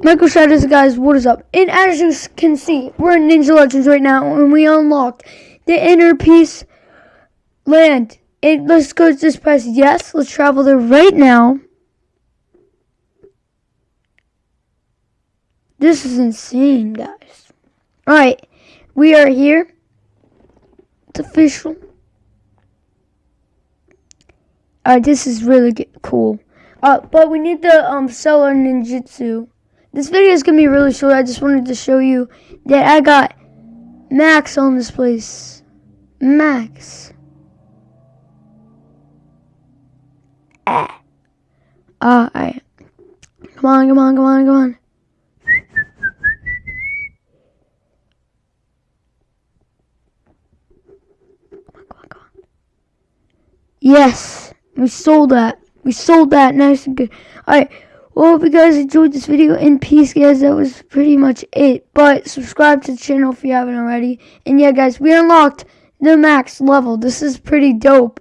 Michael Shadows, guys, what is up? And as you can see, we're in Ninja Legends right now, and we unlocked the Inner Peace Land. And let's go just press yes. Let's travel there right now. This is insane, guys. Alright, we are here. It's official. Alright, this is really good, cool. Uh, but we need the um seller ninjutsu. This video is gonna be really short. I just wanted to show you that I got Max on this place. Max. Ah. Alright. Come on, come on, come on, come on. Yes, we sold that. We sold that nice and good. Alright, well, hope you guys enjoyed this video. In peace, guys. That was pretty much it. But subscribe to the channel if you haven't already. And yeah, guys, we unlocked the max level. This is pretty dope.